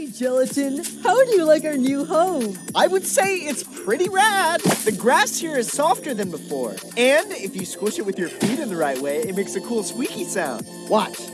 Hey, Gelatin, how do you like our new home? I would say it's pretty rad. The grass here is softer than before. And if you squish it with your feet in the right way, it makes a cool squeaky sound. Watch.